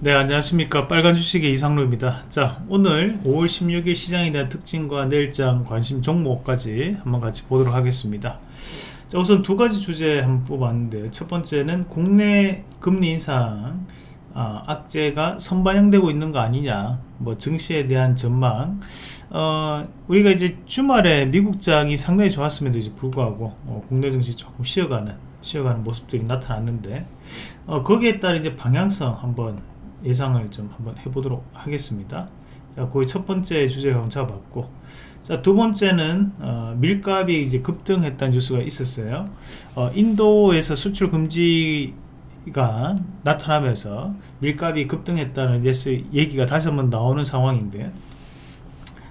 네 안녕하십니까. 빨간 주식의 이상로입니다. 자 오늘 5월 16일 시장에 대한 특징과 내일장 관심 종목까지 한번 같이 보도록 하겠습니다. 자 우선 두 가지 주제 한번 뽑았는데 첫 번째는 국내 금리 인상. 아, 악재가 선반영되고 있는 거 아니냐. 뭐 증시에 대한 전망. 어, 우리가 이제 주말에 미국장이 상당히 좋았음에도 이제 불구하고 어, 국내 증시 조금 쉬어가는 쉬어가는 모습들이 나타났는데 어, 거기에 따른 이제 방향성 한번 예상을 좀 한번 해보도록 하겠습니다. 자 거의 첫 번째 한번 잡았고. 자두 번째는 어, 밀값이 이제 급등했다는 뉴스가 있었어요. 어, 인도에서 수출 금지 가 나타나면서 밀값이 급등했다는 얘기가 다시 한번 나오는 상황인데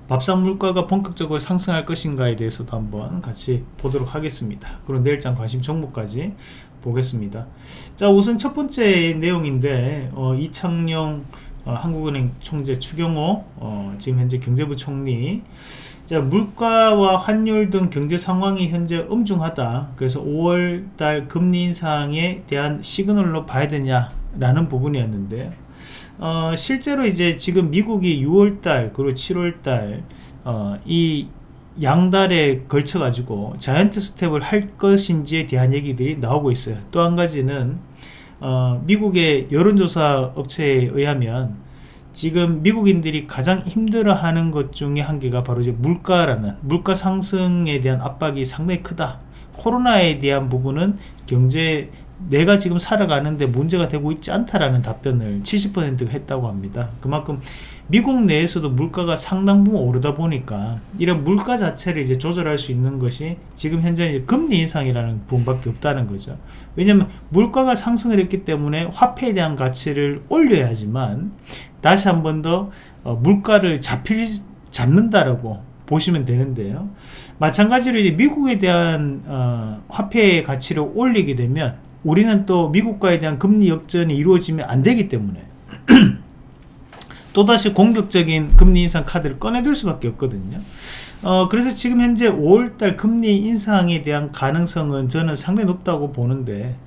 밥상 물가가 본격적으로 상승할 것인가에 대해서도 한번 같이 보도록 하겠습니다. 그럼 내일장 관심 종목까지 보겠습니다. 자 우선 첫 번째 내용인데 어, 이창용 어, 한국은행 총재 추경호 어, 지금 현재 경제부 총리. 자 물가와 환율 등 경제 상황이 현재 엄중하다. 그래서 5월달 금리 인상에 대한 시그널로 봐야 되냐 라는 부분이었는데 어, 실제로 이제 지금 미국이 6월달 그리고 7월달 어, 이 양달에 걸쳐 가지고 자이언트 스텝을 할 것인지에 대한 얘기들이 나오고 있어요. 또 한 가지는 어, 미국의 여론조사 업체에 의하면 지금 미국인들이 가장 힘들어하는 것 중에 한 개가 바로 이제 물가라는 물가 상승에 대한 압박이 상당히 크다. 코로나에 대한 부분은 경제 내가 지금 살아가는데 문제가 되고 있지 않다라는 답변을 70%가 했다고 합니다. 그만큼 미국 내에서도 물가가 상당 부분 오르다 보니까 이런 물가 자체를 이제 조절할 수 있는 것이 지금 현재 금리 인상이라는 부분밖에 없다는 거죠. 왜냐하면 물가가 상승을 했기 때문에 화폐에 대한 가치를 올려야지만 다시 한 번더 어, 물가를 잡힐 잡는다라고 보시면 되는데요. 마찬가지로 이제 미국에 대한 어, 화폐의 가치를 올리게 되면 우리는 또 미국과에 대한 금리 역전이 이루어지면 안 되기 때문에 또다시 공격적인 금리 인상 카드를 꺼내들 수밖에 없거든요. 어, 그래서 지금 현재 5월달 금리 인상에 대한 가능성은 저는 상당히 높다고 보는데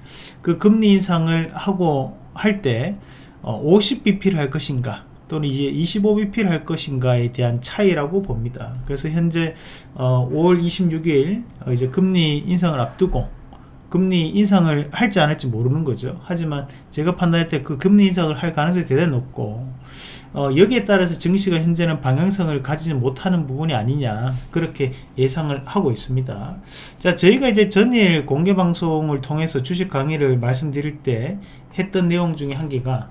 그 금리 인상을 하고 할때 어, 50bp를 할 것인가 또는 이제 25bp를 할 것인가에 대한 차이라고 봅니다. 그래서 현재 어, 5월 26일 어, 이제 금리 인상을 앞두고 금리 인상을 할지 안 할지 모르는 거죠. 하지만 제가 판단할 때 그 금리 인상을 할 가능성이 대단히 높고 어, 여기에 따라서 증시가 현재는 방향성을 가지지 못하는 부분이 아니냐 그렇게 예상을 하고 있습니다. 자 저희가 이제 전일 공개방송을 통해서 주식 강의를 말씀드릴 때 했던 내용 중에 한 개가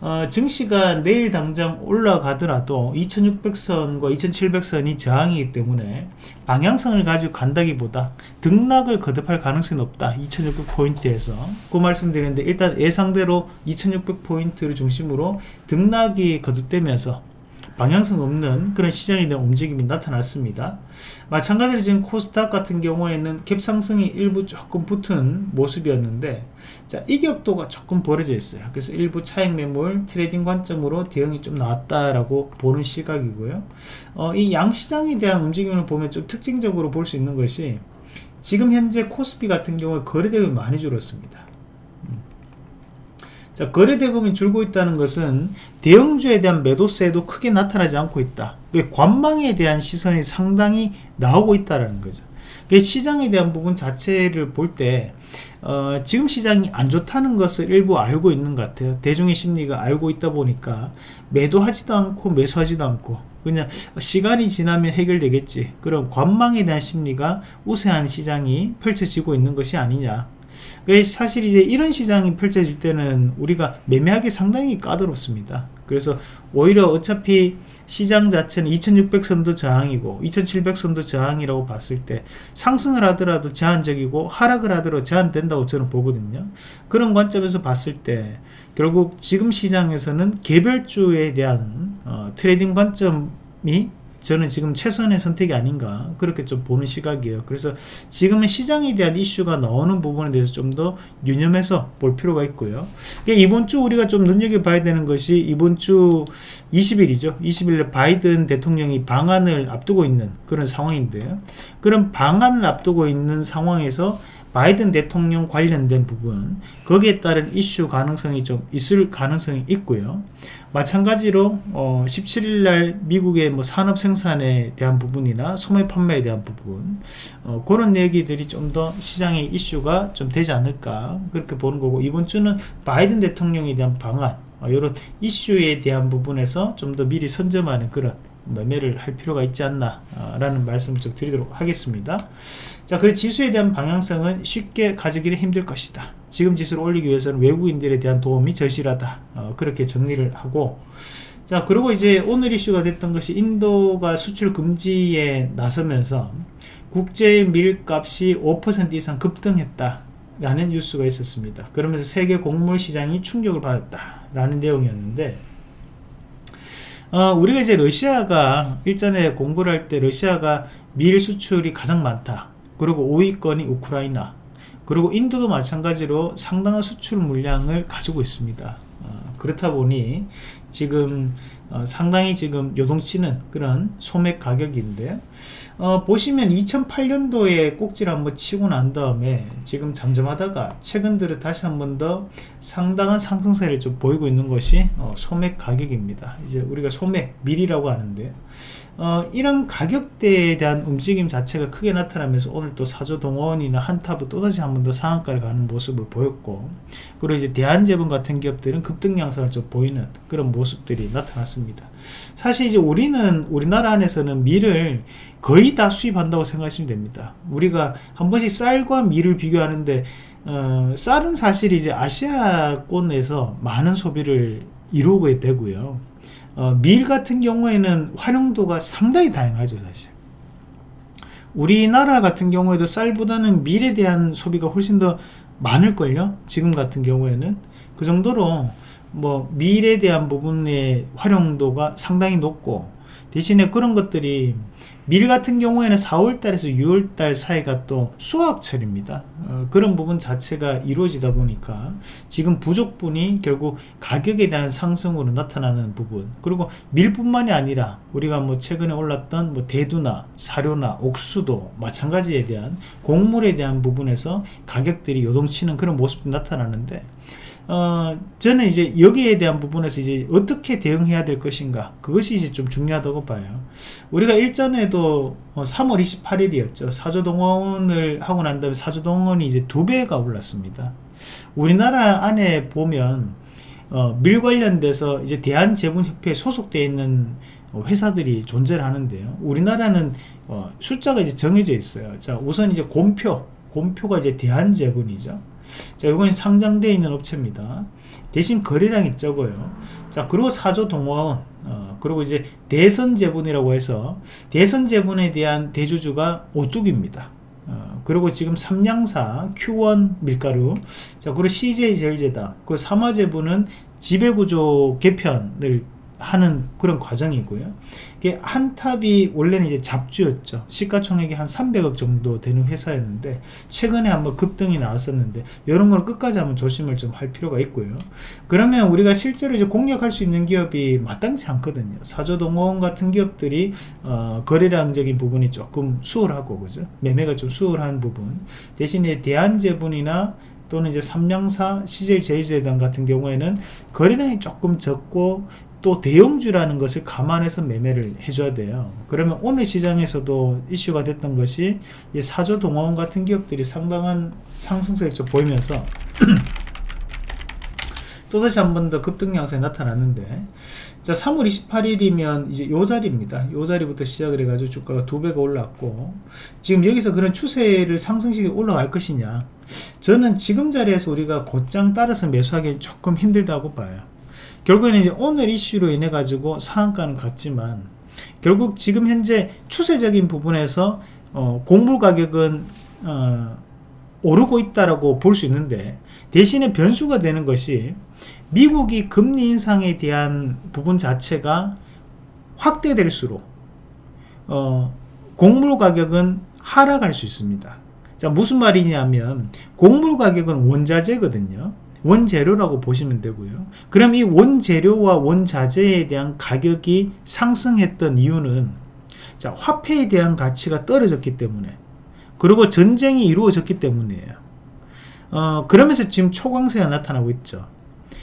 어, 증시가 내일 당장 올라가더라도 2600선과 2700선이 저항이기 때문에 방향성을 가지고 간다기보다 등락을 거듭할 가능성이 높다. 2600포인트에서. 그 말씀드리는데 일단 예상대로 2600포인트를 중심으로 등락이 거듭되면서 방향성 없는 그런 시장에 대한 움직임이 나타났습니다. 마찬가지로 지금 코스닥 같은 경우에는 갭상승이 일부 조금 붙은 모습이었는데 자 이격도가 조금 벌어져 있어요. 그래서 일부 차익 매물 트레이딩 관점으로 대응이 좀 나왔다라고 보는 시각이고요. 어, 이 양시장에 대한 움직임을 보면 좀 특징적으로 볼 수 있는 것이 지금 현재 코스피 같은 경우에 거래대금이 많이 줄었습니다. 자, 거래 대금이 줄고 있다는 것은 대형주에 대한 매도세도 크게 나타나지 않고 있다. 관망에 대한 시선이 상당히 나오고 있다는 거죠. 시장에 대한 부분 자체를 볼때 어, 지금 시장이 안 좋다는 것을 일부 알고 있는 것 같아요. 대중의 심리가 알고 있다 보니까 매도하지도 않고 매수하지도 않고 그냥 시간이 지나면 해결되겠지. 그런 관망에 대한 심리가 우세한 시장이 펼쳐지고 있는 것이 아니냐. 사실 이제 이런 시장이 펼쳐질 때는 우리가 매매하기 상당히 까다롭습니다. 그래서 오히려 어차피 시장 자체는 2600선도 저항이고 2700선도 저항이라고 봤을 때 상승을 하더라도 제한적이고 하락을 하더라도 제한된다고 저는 보거든요. 그런 관점에서 봤을 때 결국 지금 시장에서는 개별주에 대한 어, 트레이딩 관점이 저는 지금 최선의 선택이 아닌가 그렇게 좀 보는 시각이에요. 그래서 지금은 시장에 대한 이슈가 나오는 부분에 대해서 좀 더 유념해서 볼 필요가 있고요. 그러니까 이번 주 우리가 좀 눈여겨봐야 되는 것이 이번 주 20일이죠. 20일에 바이든 대통령이 방안을 앞두고 있는 그런 상황인데요 그런 방안을 앞두고 있는 상황에서 바이든 대통령 관련된 부분 거기에 따른 이슈 가능성이 좀 있을 가능성이 있고요 마찬가지로 어, 17일날 미국의 뭐 산업 생산에 대한 부분이나 소매 판매에 대한 부분 어, 그런 얘기들이 좀 더 시장의 이슈가 좀 되지 않을까 그렇게 보는 거고 이번 주는 바이든 대통령에 대한 방안 어, 이런 이슈에 대한 부분에서 좀 더 미리 선점하는 그런 매매를 할 필요가 있지 않나 라는 말씀을 좀 드리도록 하겠습니다 자 그리고 지수에 대한 방향성은 쉽게 가지기는 힘들 것이다. 지금 지수를 올리기 위해서는 외국인들에 대한 도움이 절실하다. 어, 그렇게 정리를 하고. 자 그리고 이제 오늘 이슈가 됐던 것이 인도가 수출 금지에 나서면서 국제 밀값이 5% 이상 급등했다 라는 뉴스가 있었습니다. 그러면서 세계 곡물 시장이 충격을 받았다 라는 내용이었는데 어, 우리가 이제 러시아가 일전에 공부를 할 때 러시아가 밀 수출이 가장 많다 그리고 5위권이 우크라이나 그리고 인도도 마찬가지로 상당한 수출 물량을 가지고 있습니다. 어, 그렇다 보니 지금 어, 상당히 지금 요동치는 그런 소맥 가격인데 어, 보시면 2008년도에 꼭지를 한번 치고 난 다음에 지금 잠잠하다가 최근 들어 다시 한번 더 상당한 상승세를 좀 보이고 있는 것이 어, 소맥 가격입니다. 이제 우리가 소맥 밀이라고 하는데 어, 이런 가격대에 대한 움직임 자체가 크게 나타나면서 오늘 또 사조동원이나 한타브 또다시 한 번 더 상한가를 가는 모습을 보였고 그리고 이제 대한제분 같은 기업들은 급등 양상을 좀 보이는 그런 모습들이 나타났습니다. 사실 이제 우리는 우리나라 안에서는 밀을 거의 다 수입한다고 생각하시면 됩니다. 우리가 한 번씩 쌀과 밀을 비교하는데 어, 쌀은 사실 이제 아시아권에서 많은 소비를 이루게 되고요 어, 밀 같은 경우에는 활용도가 상당히 다양하죠 사실. 우리나라 같은 경우에도 쌀보다는 밀에 대한 소비가 훨씬 더 많을걸요? 지금 같은 경우에는. 그 정도로 뭐 밀에 대한 부분의 활용도가 상당히 높고 대신에 그런 것들이 밀 같은 경우에는 4월달에서 6월달 사이가 또 수확철입니다. 어, 그런 부분 자체가 이루어지다 보니까 지금 부족분이 결국 가격에 대한 상승으로 나타나는 부분. 그리고 밀뿐만이 아니라 우리가 뭐 최근에 올랐던 뭐 대두나 사료나 옥수도 마찬가지에 대한 곡물에 대한 부분에서 가격들이 요동치는 그런 모습도 나타나는데 어, 저는 이제 여기에 대한 부분에서 이제 어떻게 대응해야 될 것인가 그것이 이제 좀 중요하다고 봐요. 우리가 일전에도 3월 어, 28일이었죠. 사조동원을 하고 난 다음에 사조동원이 이제 두 배가 올랐습니다. 우리나라 안에 보면 어, 밀 관련돼서 이제 대한제분협회에 소속되어 있는 회사들이 존재를 하는데요. 우리나라는 어, 숫자가 이제 정해져 있어요. 자 우선 이제 곰표 곰표가 이제 대한제분이죠 자, 이건 상장되어 있는 업체입니다. 대신 거래량이 적어요. 자, 그리고 사조 동화원, 어, 그리고 이제 대선제분이라고 해서 대선제분에 대한 대주주가 오뚝입니다. 어, 그리고 지금 삼양사, Q1 밀가루, 자, 그리고 CJ제일제다. 그 삼화제분은 지배구조 개편을 하는 그런 과정이고요. 이게 한탑이 원래는 이제 잡주였죠. 시가총액이 한 300억 정도 되는 회사였는데 최근에 한번 급등이 나왔었는데 이런 걸 끝까지 한번 조심을 좀 할 필요가 있고요. 그러면 우리가 실제로 이제 공략할 수 있는 기업이 마땅치 않거든요. 사조동원 같은 기업들이 어, 거래량적인 부분이 조금 수월하고 그죠? 매매가 좀 수월한 부분 대신에 대한제분이나 또는 이제 삼명사, CJ 제이제단 같은 경우에는 거래량이 조금 적고 또 대형주라는 것을 감안해서 매매를 해줘야 돼요. 그러면 오늘 시장에서도 이슈가 됐던 것이 사조 동화원 같은 기업들이 상당한 상승세를 좀 보이면서 또다시 한 번 더 급등 양상이 나타났는데 자 3월 28일이면 이제 요 자리입니다. 요 자리부터 시작을 해가지고 주가가 두 배가 올랐고 지금 여기서 그런 추세를 상승식이 올라갈 것이냐? 저는 지금 자리에서 우리가 곧장 따라서 매수하기 조금 힘들다고 봐요 결국에는 이제 오늘 이슈로 인해 가지고 상한가는 같지만 결국 지금 현재 추세적인 부분에서 어, 곡물 가격은 어, 오르고 있다라고 볼 수 있는데 대신에 변수가 되는 것이 미국이 금리 인상에 대한 부분 자체가 확대될수록 어, 곡물 가격은 하락할 수 있습니다. 자 무슨 말이냐면 곡물 가격은 원자재거든요. 원재료라고 보시면 되고요 그럼 이 원재료와 원자재에 대한 가격이 상승했던 이유는 자 화폐에 대한 가치가 떨어졌기 때문에 그리고 전쟁이 이루어졌기 때문이에요. 어, 그러면서 지금 초강세가 나타나고 있죠.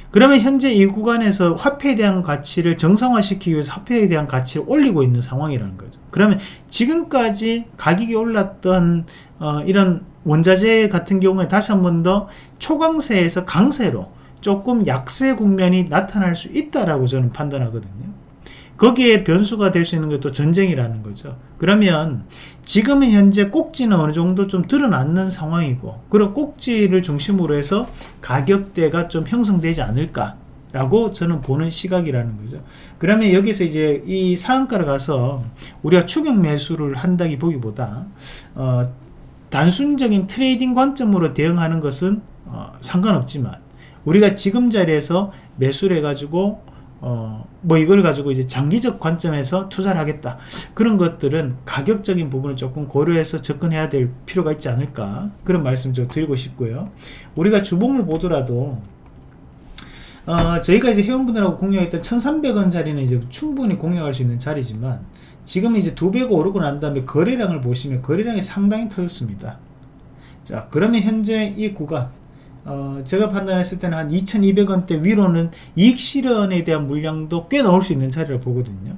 그러면 현재 이 구간에서 화폐에 대한 가치를 정상화시키기 위해서 화폐에 대한 가치를 올리고 있는 상황이라는 거죠. 그러면 지금까지 가격이 올랐던 어, 이런 원자재 같은 경우에 다시 한 번 더 초강세에서 강세로 조금 약세 국면이 나타날 수 있다라고 저는 판단하거든요. 거기에 변수가 될 수 있는 것도 전쟁이라는 거죠. 그러면 지금은 현재 꼭지는 어느 정도 좀 드러났는 상황이고 그런 꼭지를 중심으로 해서 가격대가 좀 형성되지 않을까 라고 저는 보는 시각이라는 거죠. 그러면 여기서 이제 이 상한가를 가서 우리가 추격 매수를 한다기 보기보다 어, 단순적인 트레이딩 관점으로 대응하는 것은 어, 상관없지만 우리가 지금 자리에서 매수를 해가지고 어, 뭐 이걸 가지고 이제 장기적 관점에서 투자를 하겠다. 그런 것들은 가격적인 부분을 조금 고려해서 접근해야 될 필요가 있지 않을까. 그런 말씀 좀 드리고 싶고요. 우리가 주봉을 보더라도 어, 저희가 이제 회원분들하고 공략했던 1,300원 자리는 이제 충분히 공략할 수 있는 자리지만 지금 이제 두 배가 오르고 난 다음에 거래량을 보시면 거래량이 상당히 터졌습니다. 자, 그러면 현재 이 구간 어, 제가 판단했을 때는 한 2200원대 위로는 이익 실현에 대한 물량도 꽤 나올 수 있는 자리를 보거든요.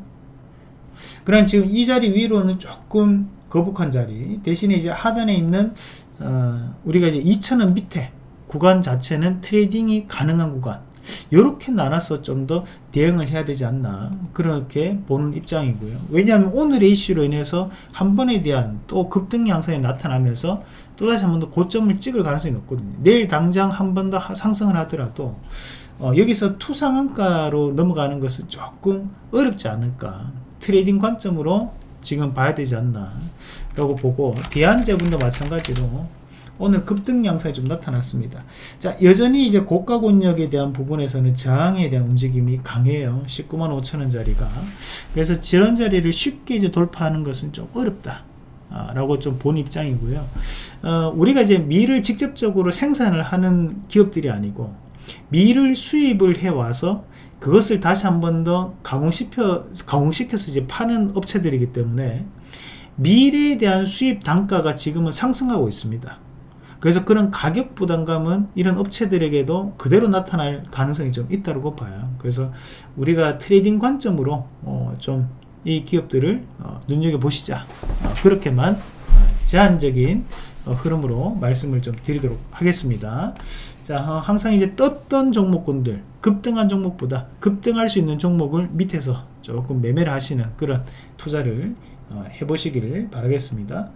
그럼 지금 이 자리 위로는 조금 거북한 자리 대신에 이제 하단에 있는 어, 우리가 이제 2000원 밑에 구간 자체는 트레이딩이 가능한 구간 이렇게 나눠서 좀 더 대응을 해야 되지 않나 그렇게 보는 입장이고요. 왜냐하면 오늘의 이슈로 인해서 한 번에 대한 또 급등 양상이 나타나면서 또다시 한 번 더 고점을 찍을 가능성이 높거든요. 내일 당장 한 번 더 상승을 하더라도 어, 여기서 투상한가로 넘어가는 것은 조금 어렵지 않을까. 트레이딩 관점으로 지금 봐야 되지 않나 라고 보고 대한제분도 마찬가지로 오늘 급등 양상이 좀 나타났습니다. 자, 여전히 이제 고가 권역에 대한 부분에서는 저항에 대한 움직임이 강해요. 19만 5천원짜리가. 그래서 지런 자리를 쉽게 이제 돌파하는 것은 좀 어렵다. 아, 라고 좀 본 입장이고요. 어, 우리가 이제 밀을 직접적으로 생산을 하는 기업들이 아니고 밀을 수입을 해 와서 그것을 다시 한 번 더 가공시켜, 가공시켜서 이제 파는 업체들이기 때문에 밀에 대한 수입 단가가 지금은 상승하고 있습니다. 그래서 그런 가격 부담감은 이런 업체들에게도 그대로 나타날 가능성이 좀 있다고 봐요. 그래서 우리가 트레이딩 관점으로 어 좀이 기업들을 어 눈여겨보시자. 어 그렇게만 제한적인 어 흐름으로 말씀을 좀 드리도록 하겠습니다. 자, 어, 항상 이제 떴던 종목군들, 급등한 종목보다 급등할 수 있는 종목을 밑에서 조금 매매를 하시는 그런 투자를 어, 해보시기를 바라겠습니다.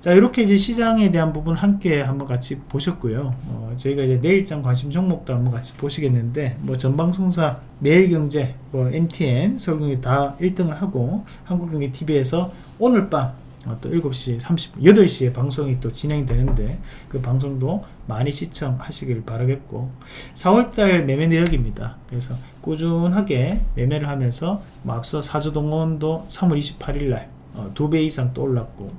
자 이렇게 이제 시장에 대한 부분 함께 한번 같이 보셨고요. 어, 저희가 이제 내일장 관심 종목도 한번 같이 보시겠는데 뭐 전방송사, 매일경제, 뭐 MTN, 서울경제 다 1등을 하고 한국경제 TV에서 오늘 밤 어, 또 7시 30분, 8시에 방송이 또 진행되는데 그 방송도 많이 시청하시길 바라겠고 4월달 매매 내역입니다. 그래서 꾸준하게 매매를 하면서 뭐 앞서 사조동원도 3월 28일날 어, 두배 이상 또 올랐고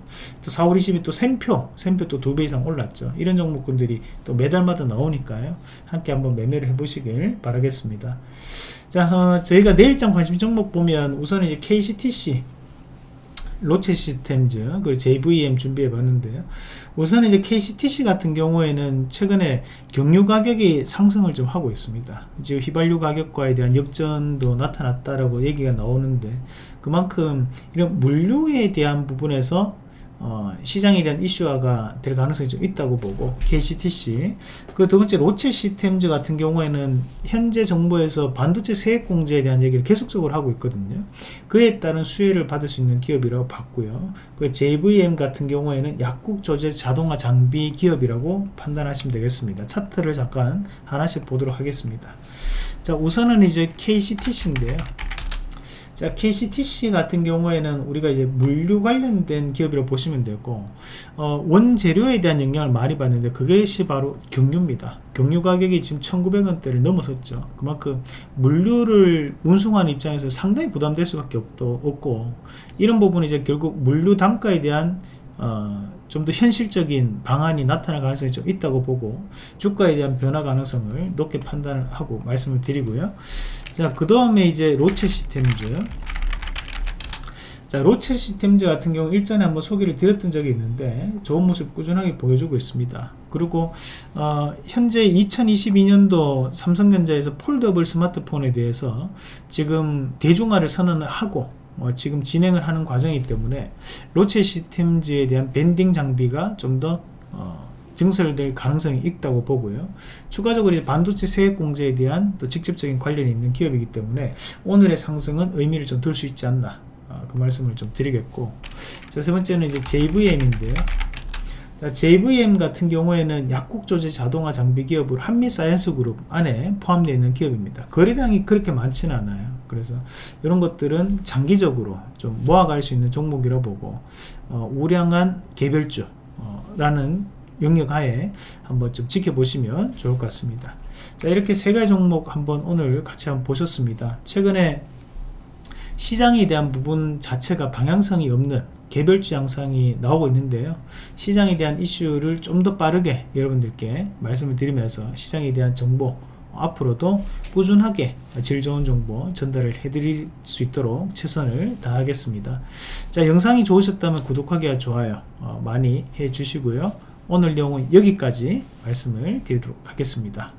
또 4월 20일 또 샘표 샘표 또 두 배 이상 올랐죠. 이런 종목군들이 또 매달마다 나오니까요. 함께 한번 매매를 해 보시길 바라겠습니다. 자 어, 저희가 내일장 관심 종목 보면 우선 이제 KCTC 로체 시스템즈 그리고 JVM 준비해 봤는데요 우선 이제 KCTC 같은 경우에는 최근에 경유 가격이 상승을 좀 하고 있습니다. 지금 휘발유 가격과에 대한 역전도 나타났다라고 얘기가 나오는데 그만큼 이런 물류에 대한 부분에서 어, 시장에 대한 이슈화가 될 가능성이 좀 있다고 보고 KCTC 그 두 번째 로체 시스템즈 같은 경우에는 현재 정부에서 반도체 세액 공제에 대한 얘기를 계속적으로 하고 있거든요. 그에 따른 수혜를 받을 수 있는 기업이라고 봤고요. 그 JVM 같은 경우에는 약국 조제 자동화 장비 기업이라고 판단하시면 되겠습니다. 차트를 잠깐 하나씩 보도록 하겠습니다. 자 우선은 이제 KCTC인데요 자 KCTC 같은 경우에는 우리가 이제 물류 관련된 기업이라고 보시면 되고 어, 원재료에 대한 영향을 많이 받는데 그것이 바로 경유입니다. 경유 가격이 지금 1900원대를 넘어섰죠. 그만큼 물류를 운송하는 입장에서 상당히 부담될 수밖에 없고 이런 부분이 이제 결국 물류 단가에 대한 어, 좀 더 현실적인 방안이 나타날 가능성이 좀 있다고 보고 주가에 대한 변화 가능성을 높게 판단을 하고 말씀을 드리고요. 자그 다음에 이제 로체 시스템즈 자 로체 시스템즈 같은 경우 일전에 한번 소개를 드렸던 적이 있는데 좋은 모습 꾸준하게 보여주고 있습니다. 그리고 어, 현재 2022년도 삼성전자에서 폴더블 스마트폰에 대해서 지금 대중화를 선언하고 어, 지금 진행을 하는 과정이기 때문에 로체 시스템즈에 대한 벤딩 장비가 좀더 어, 증설될 가능성이 있다고 보고요. 추가적으로 이제 반도체 세액 공제에 대한 또 직접적인 관련이 있는 기업이기 때문에 오늘의 상승은 의미를 좀 둘 수 있지 않나 어, 그 말씀을 좀 드리겠고 자, 세 번째는 이제 JVM인데요. 자, JVM 같은 경우에는 약국 조제 자동화 장비 기업으로 한미 사이언스 그룹 안에 포함되어 있는 기업입니다. 거래량이 그렇게 많지는 않아요. 그래서 이런 것들은 장기적으로 좀 모아갈 수 있는 종목이라 보고 어, 우량한 개별주 라는 어, 영역 하에 한번 좀 지켜보시면 좋을 것 같습니다. 자 이렇게 세 가지 종목 한번 오늘 같이 한번 보셨습니다. 최근에 시장에 대한 부분 자체가 방향성이 없는 개별주 양상이 나오고 있는데요. 시장에 대한 이슈를 좀 더 빠르게 여러분들께 말씀을 드리면서 시장에 대한 정보 앞으로도 꾸준하게 질 좋은 정보 전달을 해드릴 수 있도록 최선을 다하겠습니다. 자 영상이 좋으셨다면 구독하기와 좋아요 어, 많이 해주시고요. 오늘 내용은 여기까지 말씀을 드리도록 하겠습니다.